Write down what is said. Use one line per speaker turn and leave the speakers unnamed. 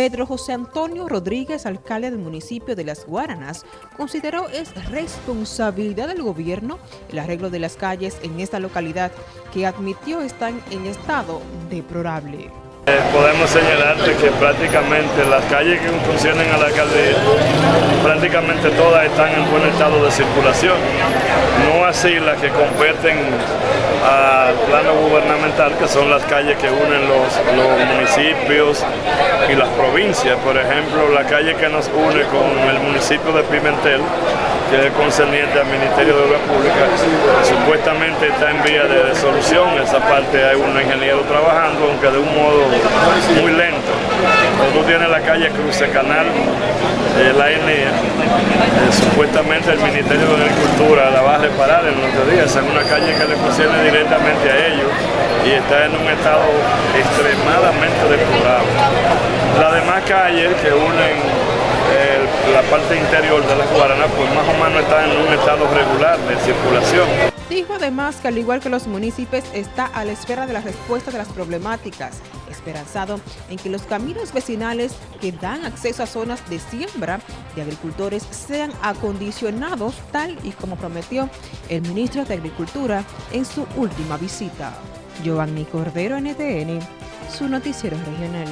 Pedro José Antonio Rodríguez, alcalde del municipio de Las Guaranas, consideró es responsabilidad del gobierno el arreglo de las calles en esta localidad, que admitió están en estado deplorable.
Eh, podemos señalarte que prácticamente las calles que funcionan a la alcaldía, prácticamente todas están en buen estado de circulación. No así las que competen al gubernamental, que son las calles que unen los, municipios y las provincias. Por ejemplo, la calle que nos une con el municipio de Pimentel, que es concerniente al Ministerio de Obras Públicas, supuestamente está en vía de solución. Esa parte hay un ingeniero trabajando, aunque de un modo muy lento. Tú tienes la calle Cruce Canal, eh, la ENEA, eh, supuestamente el Ministerio de La va a reparar en los días. Es una calle que le concierne directamente a ellos y está en un estado extremadamente deplorable. Las demás calles que unen la parte interior de la Guaraná, pues más o menos está en un estado regular de circulación.
Dijo además que al igual que los municipios está a la espera de la respuesta de las problemáticas, esperanzado en que los caminos vecinales que dan acceso a zonas de siembra de agricultores sean acondicionados tal y como prometió el ministro de Agricultura en su última visita. Giovanni Cordero, NTN, su noticiero regional.